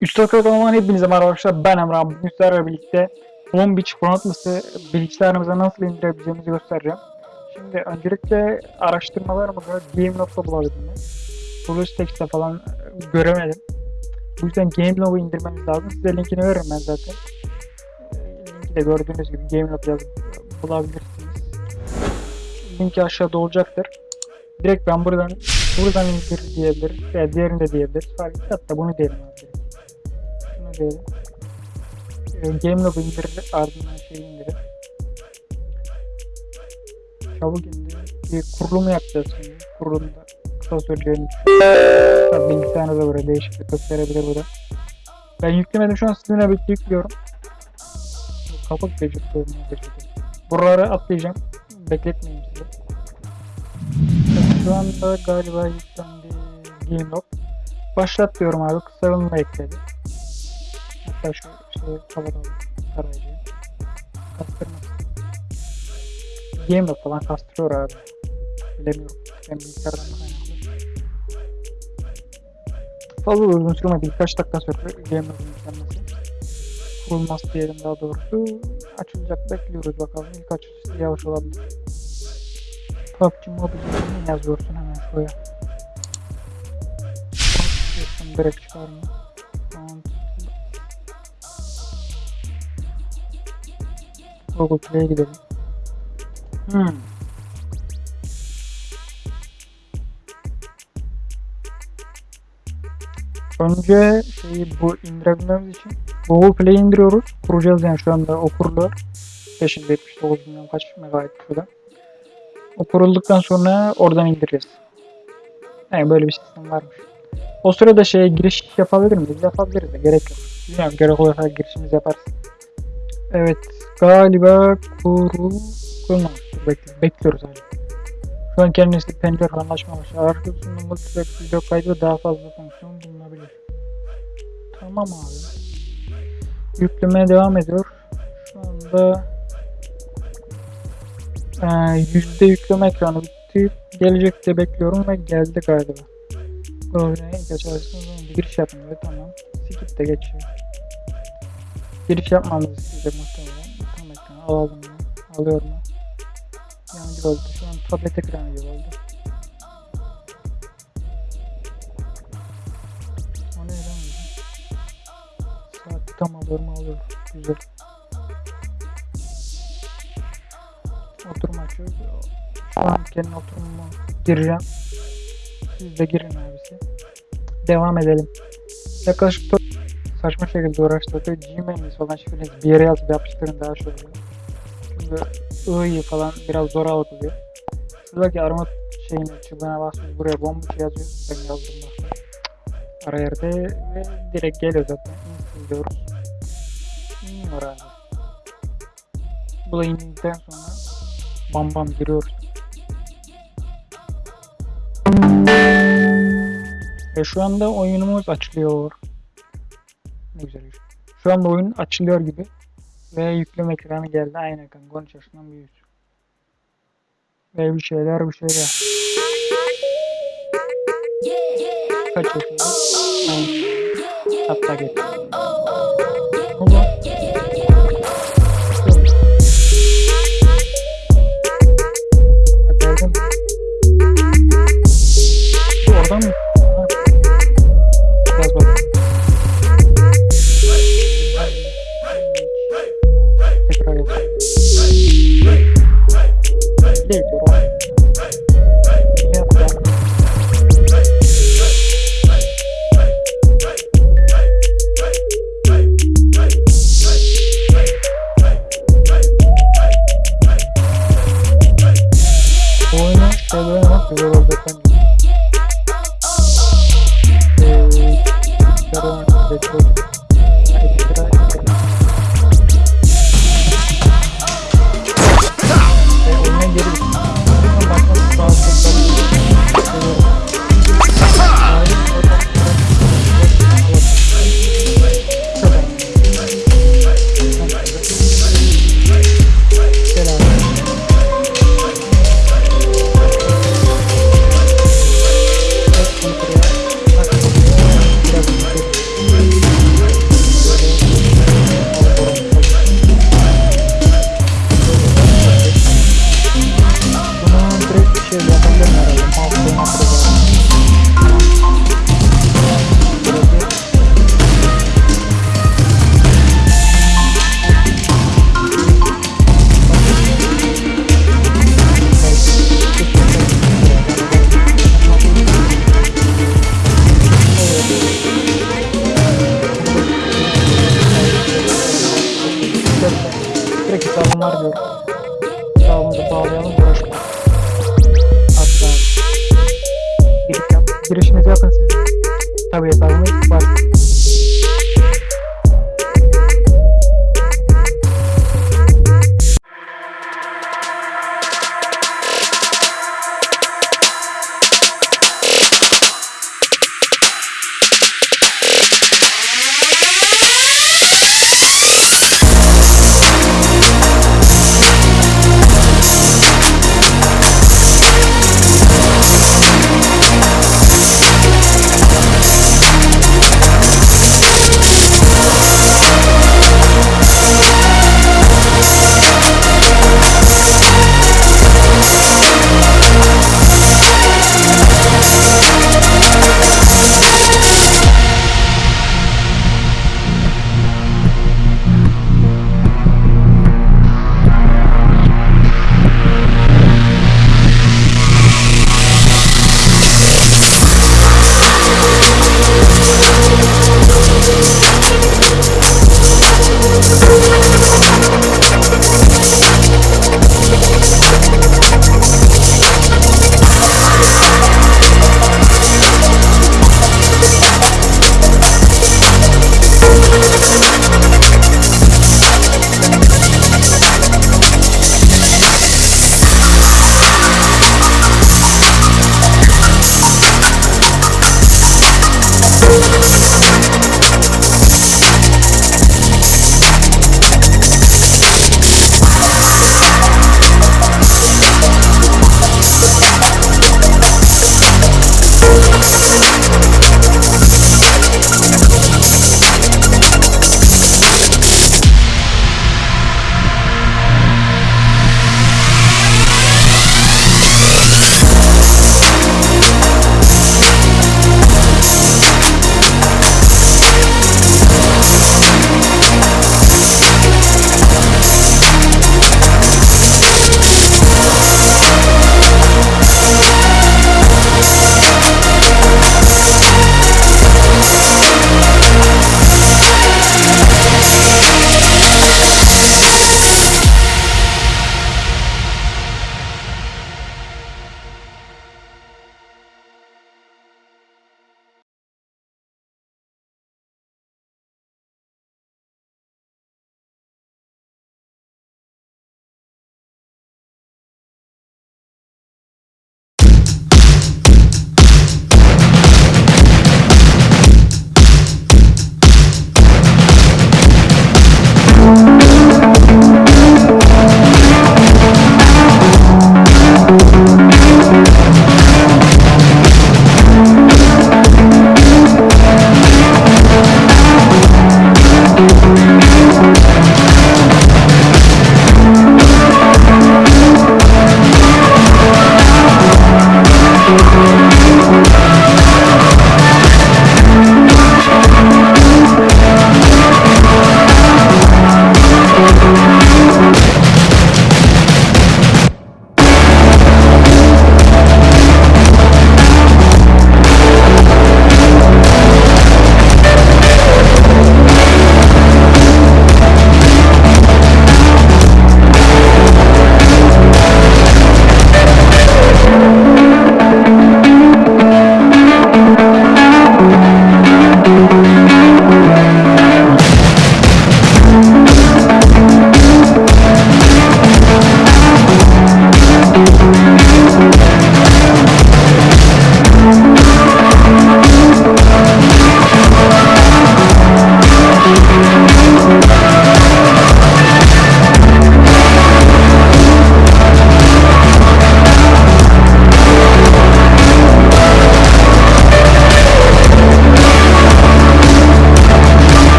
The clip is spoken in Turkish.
Üst kanalıma hepinize merhaba arkadaşlar. Ben Emrah. Bugün sizlerle birlikte Long Beach Chronicles'ı bilgisayarımıza nasıl indirebileceğimizi göstereceğim. Şimdi öncelikle araştırmalarımda GameLob'da bulabildim. BlueStacks'te falan e, göremedim. Bu yüzden GameLob'u indirmeniz lazım. Size linkini veririm ben zaten. E, Linki de gördüğünüz gibi GameLob yazıp bulabilirsiniz. Linki aşağıda olacaktır. Direkt ben buradan buradan indir diyebiliriz. Veya diğerini de diyebiliriz. Fark. Hatta bunu diyelim diyelim. Ee, Gamelog'u indirir ardından şeyi indirir. Çabuk indir. Bir kurulumu yapacağız şimdi. Kurulumda kısa Tabii bilgisayarınıza göre değişiklik gösterebilir bu da. Ben yüklemedim şu an sizinle birlikte yüklüyorum. Kapak beceriyorum. Buraları atlayacağım. Bekletmeyeyim sizi. Şu anda galiba yüklendi Gamelog. Başlat diyorum abi. Kısalımla ekledi. Hatta şu şey kapatalım. Tarayıcıyı. Kastırmak. Game'de falan kastırıyor abi. Bilemiyorum. Ben bilgisayardan kaynaklı. Fazla uzun sürmedi. Birkaç dakika sürdü. Game'de yüklenmesi. Kurulmaz diyelim daha doğrusu. Açılacak bekliyoruz bakalım. İlk açılışı yavaş olabilir. PUBG Mobile'i yazıyorsun hemen şuraya. Direkt çıkarma. Google gidelim. Hmm. Önce şeyi bu indirebilmemiz için Google Play'i indiriyoruz. Kuracağız yani şu anda o kuruluyor. 579 milyon kaç megabayt şurada. O sonra oradan indireceğiz. Yani böyle bir sistem varmış. O sırada şeye giriş yapabilir miyiz? Yapabiliriz de gerek yok. Bilmiyorum gerek olursa girişimizi yaparız. Evet galiba kurulmamış. Bekli bekliyoruz hala. Şu an kendisi pencere falan açmamış. Arkasında multitrack video kaydı ve daha fazla fonksiyon bulunabilir. Tamam abi. Yüklemeye devam ediyor. Şu anda ee, yüzde yükleme ekranı bitti. Gelecekte bekliyorum ve geldi galiba. Programı bir giriş yapın diyor. Tamam. Skip de geçiyor. Giriş yapmamızı isteyecek muhtemelen. Alalım mı? Alıyorum mu? Yancı oldu. Şu an tablet ekranı gibi oldu. O ne lan? Saati tam alıyorum alıyorum. Güzel. Oturma açıyoruz. Şu an kendi oturumuma gireceğim. Siz de girin abisi. Devam edelim. Yaklaşık saçma şekilde uğraştırdık. Gmail'iniz falan şifreniz bir yere yazıp yapıştırın daha şey i'yi falan biraz zor algılıyor. Şuradaki arama şeyini çubuğuna basıyoruz. Buraya bomba şey yazıyoruz. Ben yazdım bak. Ara yerde ve direkt geliyor zaten. Install diyoruz. Abi. Bu da indikten sonra bam bam giriyoruz. Ve şu anda oyunumuz açılıyor. Ne güzel. Şu anda oyun açılıyor gibi. Ve yükleme ekranı geldi. Aynı ekran. 13 yaşından büyük. Ve bir şeyler bir şeyler. Kaç yaşında? Aynı. Hatta geç. adamlar gördüm. Sağımızı bağlayalım. Uğraşmayalım. Hadi ben. Giriş yapın.